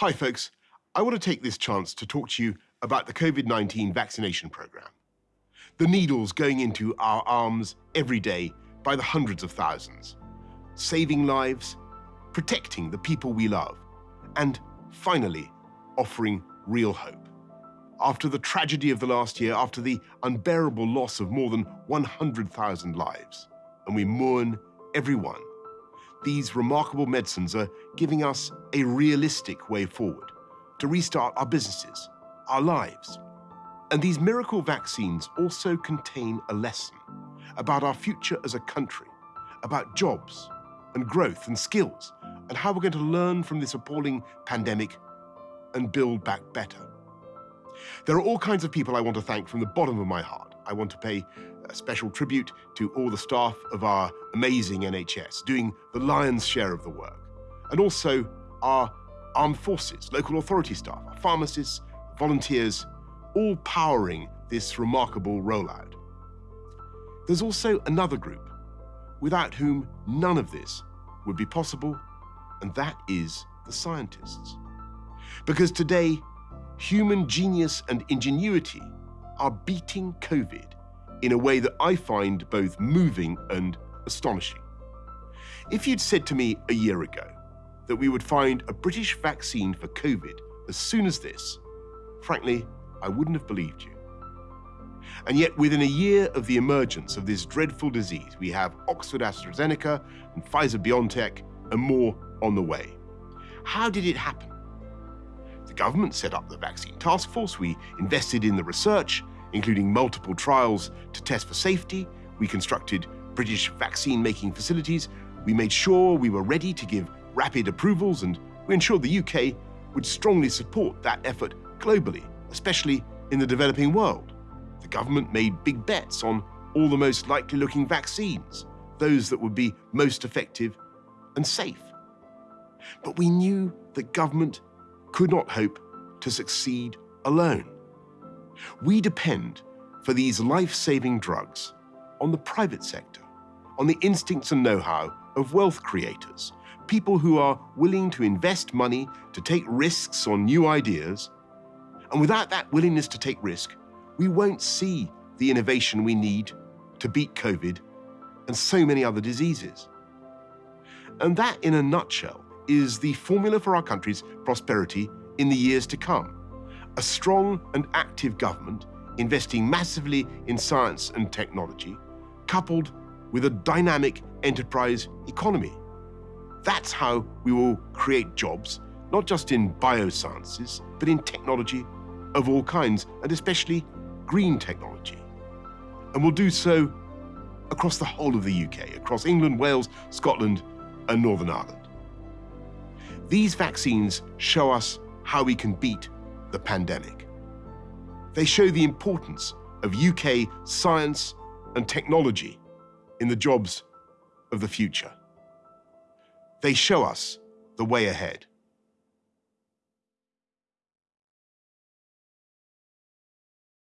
Hi, folks. I want to take this chance to talk to you about the COVID 19 vaccination program. The needles going into our arms every day by the hundreds of thousands, saving lives, protecting the people we love, and finally, offering real hope. After the tragedy of the last year, after the unbearable loss of more than 100,000 lives, and we mourn everyone these remarkable medicines are giving us a realistic way forward to restart our businesses, our lives. And these miracle vaccines also contain a lesson about our future as a country, about jobs and growth and skills, and how we're going to learn from this appalling pandemic and build back better. There are all kinds of people I want to thank from the bottom of my heart. I want to pay a special tribute to all the staff of our amazing NHS doing the lion's share of the work, and also our armed forces, local authority staff, our pharmacists, volunteers, all powering this remarkable rollout. There's also another group without whom none of this would be possible, and that is the scientists. Because today, human genius and ingenuity are beating COVID in a way that I find both moving and astonishing. If you'd said to me a year ago that we would find a British vaccine for COVID as soon as this, frankly, I wouldn't have believed you. And yet, within a year of the emergence of this dreadful disease, we have Oxford AstraZeneca and Pfizer BioNTech and more on the way. How did it happen? Government set up the vaccine task force, we invested in the research, including multiple trials to test for safety. We constructed British vaccine making facilities. We made sure we were ready to give rapid approvals, and we ensured the UK would strongly support that effort globally, especially in the developing world. The government made big bets on all the most likely looking vaccines, those that would be most effective and safe. But we knew that government could not hope to succeed alone. We depend for these life-saving drugs on the private sector, on the instincts and know-how of wealth creators, people who are willing to invest money to take risks on new ideas. And without that willingness to take risk, we won't see the innovation we need to beat COVID and so many other diseases. And that, in a nutshell, is the formula for our country's prosperity in the years to come a strong and active government investing massively in science and technology, coupled with a dynamic enterprise economy. That's how we will create jobs, not just in biosciences, but in technology of all kinds, and especially green technology. And we'll do so across the whole of the UK, across England, Wales, Scotland, and Northern Ireland. These vaccines show us how we can beat the pandemic. They show the importance of UK science and technology in the jobs of the future. They show us the way ahead.